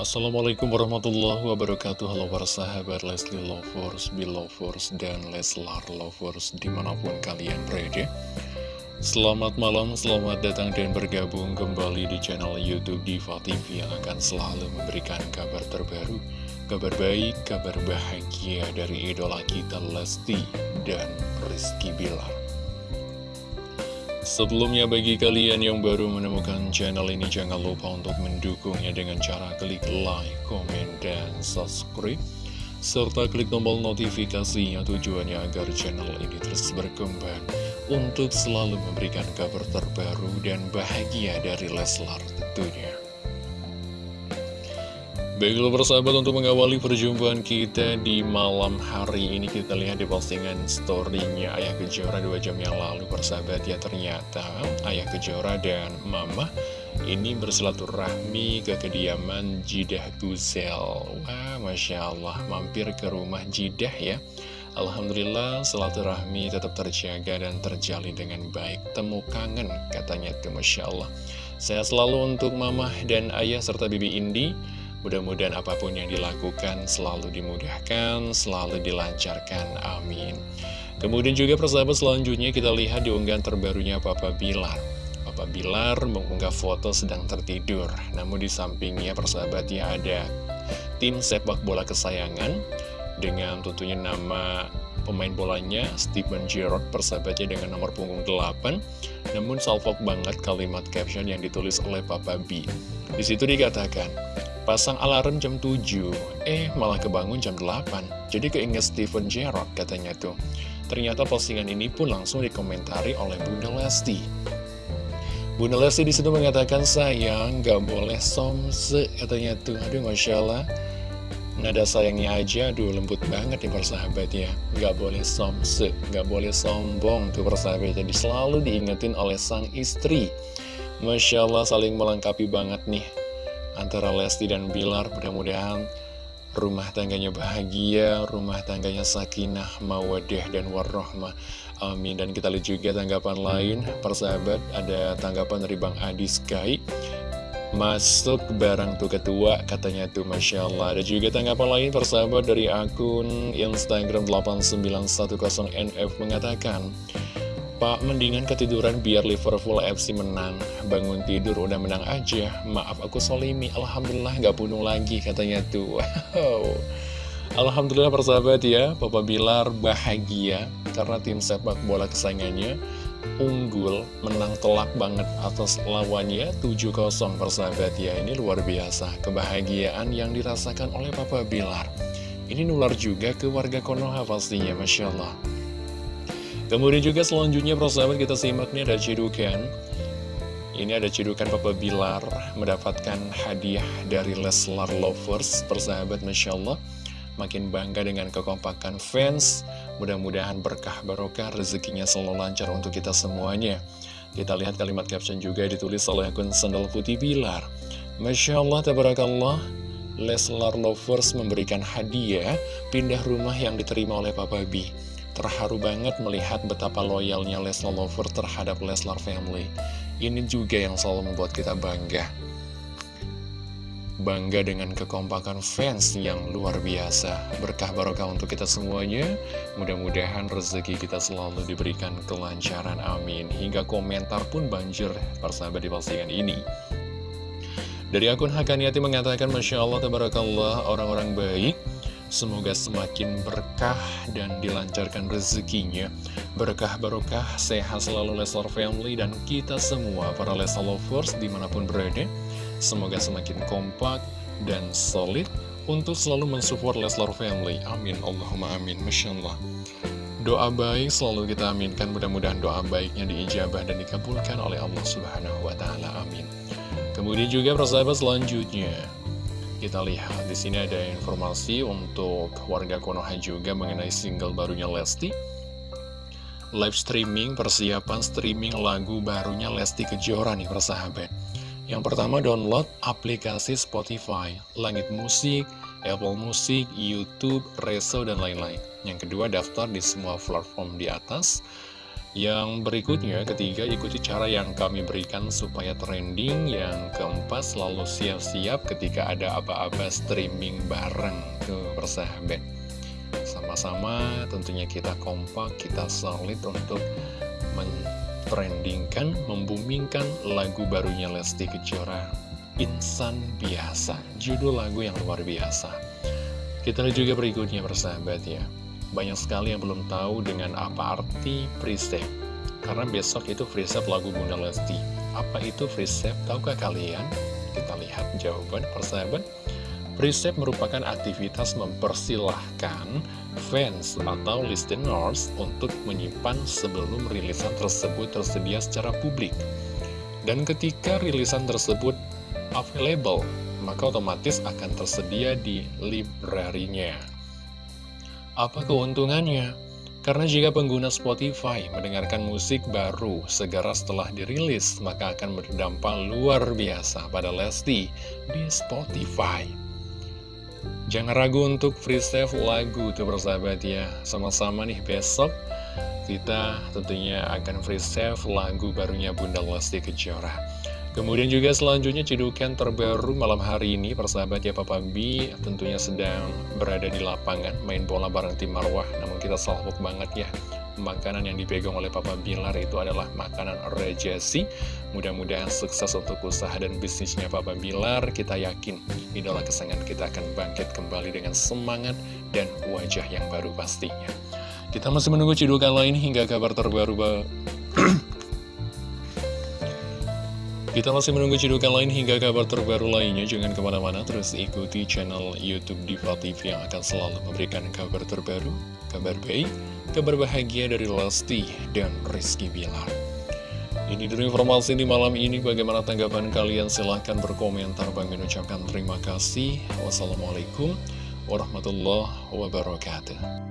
Assalamualaikum warahmatullahi wabarakatuh. Halo para sahabat Leslie Lovers, Belovers, dan Leslar Lovers di mana pun kalian berada. Selamat malam, selamat datang dan bergabung kembali di channel Youtube Diva TV Yang akan selalu memberikan kabar terbaru Kabar baik, kabar bahagia dari idola kita Lesti dan Rizky Bilar Sebelumnya bagi kalian yang baru menemukan channel ini jangan lupa untuk mendukungnya dengan cara klik like, komen, dan subscribe serta klik tombol notifikasinya tujuannya agar channel ini terus berkembang untuk selalu memberikan kabar terbaru dan bahagia dari Leslar tentunya. Baiklah persahabat untuk mengawali perjumpaan kita di malam hari ini kita lihat di postingan storynya Ayah Kejora dua jam yang lalu persahabat. Ya ternyata Ayah Kejora dan Mama ini bersilaturahmi ke kediaman Jidah Guzel Wah Masya Allah mampir ke rumah Jidah ya. Alhamdulillah silaturahmi tetap terjaga dan terjalin dengan baik. Temu kangen katanya tuh Masya Allah. Saya selalu untuk Mama dan Ayah serta Bibi Indi Mudah-mudahan apa pun yang dilakukan selalu dimudahkan, selalu dilancarkan. Amin. Kemudian juga persahabat selanjutnya kita lihat di unggahan terbarunya Papa Bilar. Papa Bilar mengunggah foto sedang tertidur. Namun di sampingnya persahabatnya ada tim sepak bola kesayangan dengan tentunya nama pemain bolanya Stephen Gerrard persahabatnya dengan nomor punggung 8 namun salvok banget kalimat caption yang ditulis oleh Papa B di situ dikatakan Pasang alarm jam 7, eh malah kebangun jam 8. Jadi keinget Steven Gerrard katanya tuh. Ternyata postingan ini pun langsung dikomentari oleh Bunda Lesti. Bunda Lesti di situ mengatakan sayang gak boleh somse katanya tuh. Aduh Masya Allah. Nada sayangnya aja, aduh lembut banget nih persahabat ya Gak boleh somse, gak boleh sombong tuh persahabat Jadi selalu diingetin oleh sang istri Masya Allah saling melengkapi banget nih antara Lesti dan Bilar mudah-mudahan rumah tangganya bahagia, rumah tangganya sakinah, mawadah, dan warrohmah. Amin. Dan kita lihat juga tanggapan lain, persahabat, ada tanggapan dari Bang Adi Sky. Masuk barang tuh ketua, katanya tuh Masya Allah. Ada juga tanggapan lain, persahabat, dari akun Instagram 8910NF mengatakan, Pak, mendingan ketiduran biar Liverpool FC menang. Bangun tidur udah menang aja. Maaf aku solimi, Alhamdulillah gak bunuh lagi katanya tuh. Wow. Alhamdulillah persahabat ya, Papa Bilar bahagia karena tim sepak bola kesayangannya unggul, menang telak banget atas lawannya 7-0 persahabat ya. Ini luar biasa, kebahagiaan yang dirasakan oleh Papa Bilar. Ini nular juga ke warga Konoha pastinya, Masya Allah. Kemudian juga selanjutnya persahabat kita simak nih ada cidukan. Ini ada cidukan Papa Bilar mendapatkan hadiah dari Leslar Lovers Persahabat Masya Allah. Makin bangga dengan kekompakan fans. Mudah-mudahan berkah barokah rezekinya selalu lancar untuk kita semuanya. Kita lihat kalimat caption juga ditulis oleh akun Sandal Putih Bilar. Masya Allah, Tabarakallah. Leslar Lovers memberikan hadiah pindah rumah yang diterima oleh Papa B Terharu banget melihat betapa loyalnya Leslar Lover terhadap Leslar Family. Ini juga yang selalu membuat kita bangga. Bangga dengan kekompakan fans yang luar biasa. Berkah barokah untuk kita semuanya. Mudah-mudahan rezeki kita selalu diberikan kelancaran. Amin. Hingga komentar pun banjir persahabat di postingan ini. Dari akun Hakaniati mengatakan, Masya Allah, Tabarakallah, orang-orang baik Semoga semakin berkah dan dilancarkan rezekinya. Berkah barokah, sehat selalu Leslar Family dan kita semua para Leslar Lovers di mana pun berada. Semoga semakin kompak dan solid untuk selalu mensupport Leslar Family. Amin, Allahumma amin, Masya Doa baik selalu kita aminkan. Mudah-mudahan doa baiknya diijabah dan dikabulkan oleh Allah Subhanahu wa Ta'ala. Amin. Kemudian juga persahabat selanjutnya kita lihat di sini ada informasi untuk warga Konoha juga mengenai single barunya Lesti. Live streaming persiapan streaming lagu barunya Lesti Kejora nih persahabat. Yang pertama download aplikasi Spotify, Langit Musik, Apple Music, YouTube, Reso, dan lain-lain. Yang kedua daftar di semua platform di atas. Yang berikutnya, ketiga, ikuti cara yang kami berikan supaya trending. Yang keempat, selalu siap-siap ketika ada apa-apa streaming bareng. Tuh, persahabat. Sama-sama tentunya kita kompak, kita solid untuk mentrendingkan, membumingkan lagu barunya Lesti Kejora. Insan Biasa, judul lagu yang luar biasa. Kita lihat juga berikutnya persahabat ya. Banyak sekali yang belum tahu dengan apa arti preset Karena besok itu preset lagu Bunda Lesti Apa itu preset? Tahukah kalian? Kita lihat jawaban persahabat Preset merupakan aktivitas mempersilahkan fans atau listeners untuk menyimpan sebelum rilisan tersebut tersedia secara publik. Dan ketika rilisan tersebut available, maka otomatis akan tersedia di librarinya. Apa keuntungannya? Karena jika pengguna Spotify mendengarkan musik baru segera setelah dirilis, maka akan berdampak luar biasa pada Lesti di Spotify. Jangan ragu untuk free save lagu tuh persahabat ya. Sama-sama nih besok kita tentunya akan free save lagu barunya Bunda Lesti Kejora. Kemudian juga selanjutnya cidukan terbaru malam hari ini persahabat ya Papa B tentunya sedang berada di lapangan main bola bareng tim Marwah. Namun kita salvok banget ya makanan yang dipegang oleh Papa Bilar itu adalah makanan rejesi mudah-mudahan sukses untuk usaha dan bisnisnya Papa Bilar kita yakin idola kesayangan kita akan bangkit kembali dengan semangat dan wajah yang baru pastinya. Kita masih menunggu cidukan lain hingga kabar terbaru Kita masih menunggu cedukan lain hingga kabar terbaru lainnya. Jangan ke mana-mana, terus ikuti channel Youtube Diva TV yang akan selalu memberikan kabar terbaru, kabar baik, kabar bahagia dari Lesti dan Rizky Bilar. Ini dulu informasi di malam ini. Bagaimana tanggapan kalian? Silahkan berkomentar. Bang mengucapkan terima kasih. Wassalamualaikum warahmatullahi wabarakatuh.